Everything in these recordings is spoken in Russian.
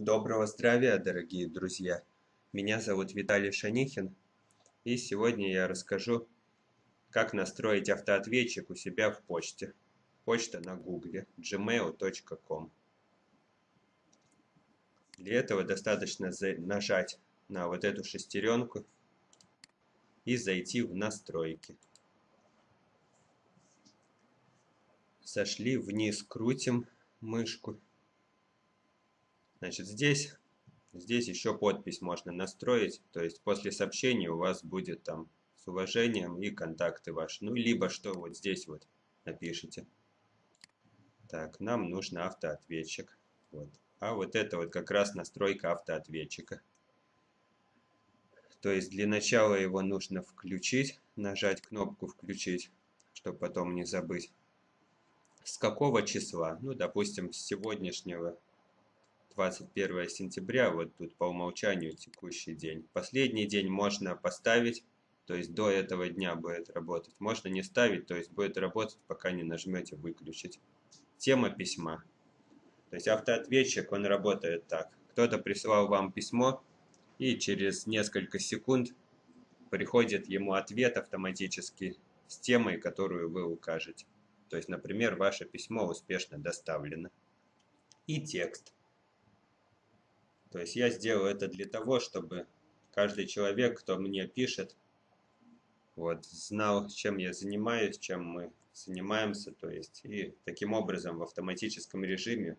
Доброго здравия, дорогие друзья! Меня зовут Виталий Шанихин, и сегодня я расскажу, как настроить автоответчик у себя в почте. Почта на гугле gmail.com Для этого достаточно нажать на вот эту шестеренку и зайти в настройки. Сошли вниз, крутим мышку Значит, здесь, здесь еще подпись можно настроить, то есть после сообщения у вас будет там с уважением и контакты ваши. Ну, либо что вот здесь вот напишите. Так, нам нужен автоответчик. Вот. А вот это вот как раз настройка автоответчика. То есть для начала его нужно включить, нажать кнопку «Включить», чтобы потом не забыть. С какого числа? Ну, допустим, с сегодняшнего 21 сентября, вот тут по умолчанию текущий день. Последний день можно поставить, то есть до этого дня будет работать. Можно не ставить, то есть будет работать, пока не нажмете выключить. Тема письма. То есть автоответчик, он работает так. Кто-то прислал вам письмо, и через несколько секунд приходит ему ответ автоматически с темой, которую вы укажете. То есть, например, ваше письмо успешно доставлено. И текст. То есть я сделал это для того, чтобы каждый человек, кто мне пишет, вот, знал, чем я занимаюсь, чем мы занимаемся, то есть, и таким образом в автоматическом режиме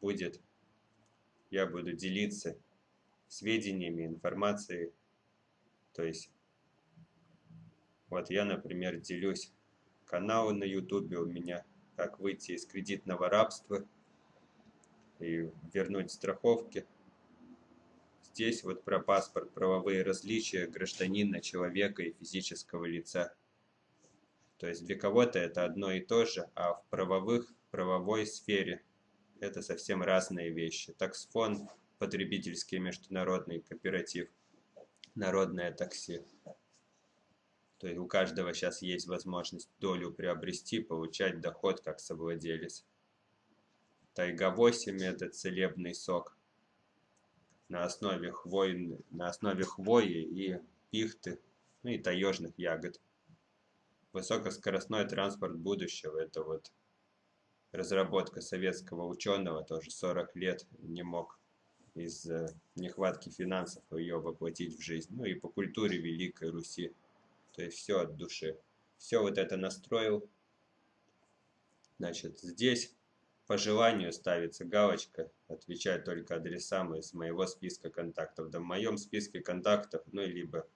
будет, я буду делиться сведениями, информацией, то есть, вот я, например, делюсь каналы на ютубе у меня, как выйти из кредитного рабства и вернуть страховки, Здесь вот про паспорт, правовые различия гражданина, человека и физического лица. То есть для кого-то это одно и то же, а в правовых, правовой сфере это совсем разные вещи. Таксфон, потребительский международный кооператив, народное такси. То есть у каждого сейчас есть возможность долю приобрести, получать доход как совладелец. Тайга-8 это целебный сок – на основе, хвой, на основе хвои и пихты, ну и таежных ягод. Высокоскоростной транспорт будущего – это вот разработка советского ученого, тоже 40 лет не мог из нехватки финансов ее воплотить в жизнь. Ну и по культуре Великой Руси. То есть все от души. Все вот это настроил. Значит, здесь по желанию ставится галочка, отвечать только адресам из моего списка контактов. Да в моем списке контактов, ну, либо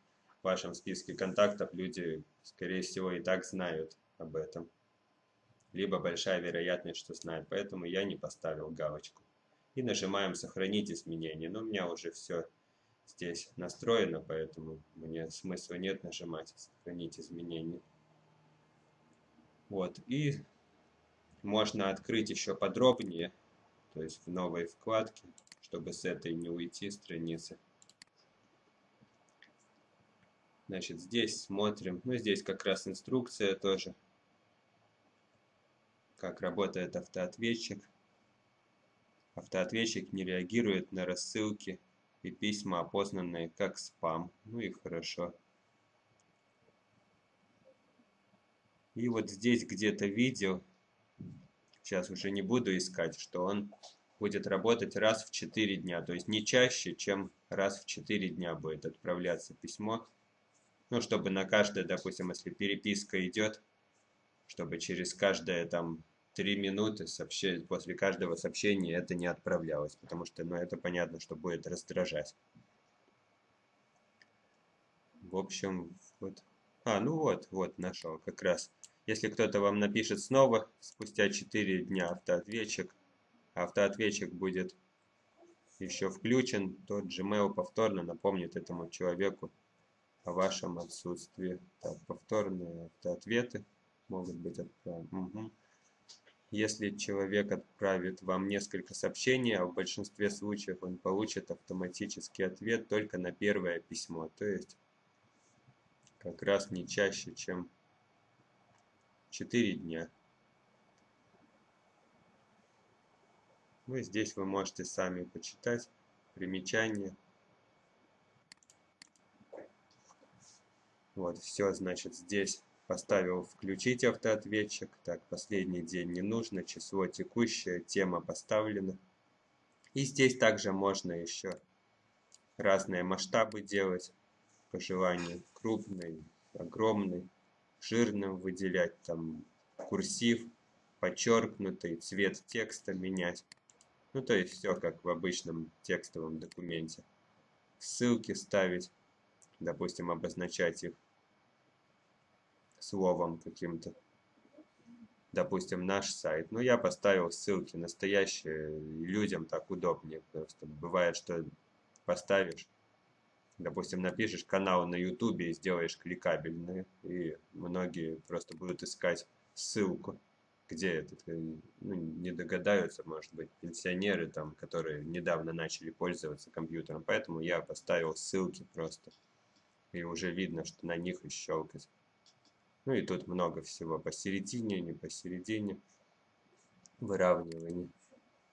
в вашем списке контактов люди, скорее всего, и так знают об этом. Либо большая вероятность, что знают, поэтому я не поставил галочку. И нажимаем «Сохранить изменения». Но у меня уже все здесь настроено, поэтому мне смысла нет нажимать «Сохранить изменения». Вот, и можно открыть еще подробнее, то есть в новой вкладке, чтобы с этой не уйти страницы. Значит, здесь смотрим, ну здесь как раз инструкция тоже, как работает автоответчик. Автоответчик не реагирует на рассылки и письма, опознанные как спам. Ну и хорошо. И вот здесь где-то видел, сейчас уже не буду искать, что он будет работать раз в 4 дня. То есть не чаще, чем раз в 4 дня будет отправляться письмо. Ну, чтобы на каждое, допустим, если переписка идет, чтобы через каждое там 3 минуты сообще... после каждого сообщения это не отправлялось. Потому что, ну, это понятно, что будет раздражать. В общем, вот. А, ну вот, вот, нашел как раз. Если кто-то вам напишет снова, спустя 4 дня автоответчик, автоответчик будет еще включен, то Gmail повторно напомнит этому человеку о вашем отсутствии. Так, повторные автоответы могут быть отправлены. Угу. Если человек отправит вам несколько сообщений, а в большинстве случаев он получит автоматический ответ только на первое письмо, то есть как раз не чаще, чем четыре дня Ну и здесь вы можете сами почитать примечания. Вот, все, значит, здесь поставил включить автоответчик. Так, последний день не нужно, число текущее, тема поставлена. И здесь также можно еще разные масштабы делать по желанию. Крупный, огромный, жирным выделять, там курсив, подчеркнутый, цвет текста менять. Ну, то есть все как в обычном текстовом документе. Ссылки ставить, допустим, обозначать их словом каким-то. Допустим, наш сайт. Ну, я поставил ссылки настоящие, людям так удобнее. Просто бывает, что поставишь, допустим, напишешь канал на ютубе и сделаешь кликабельные, и многие просто будут искать ссылку где этот, ну, не догадаются, может быть, пенсионеры, там, которые недавно начали пользоваться компьютером. Поэтому я поставил ссылки просто. И уже видно, что на них и щелкать. Ну и тут много всего посередине, не посередине. Выравнивание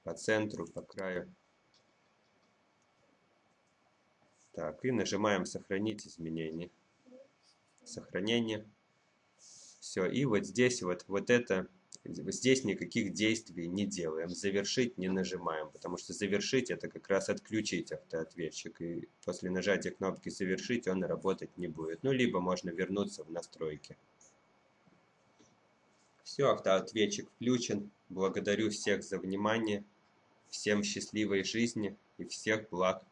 по центру, по краю. Так, и нажимаем «Сохранить изменения». Сохранение. Все, и вот здесь вот, вот это Здесь никаких действий не делаем, завершить не нажимаем, потому что завершить это как раз отключить автоответчик. И после нажатия кнопки завершить он работать не будет. Ну, либо можно вернуться в настройки. Все, автоответчик включен. Благодарю всех за внимание. Всем счастливой жизни и всех благ.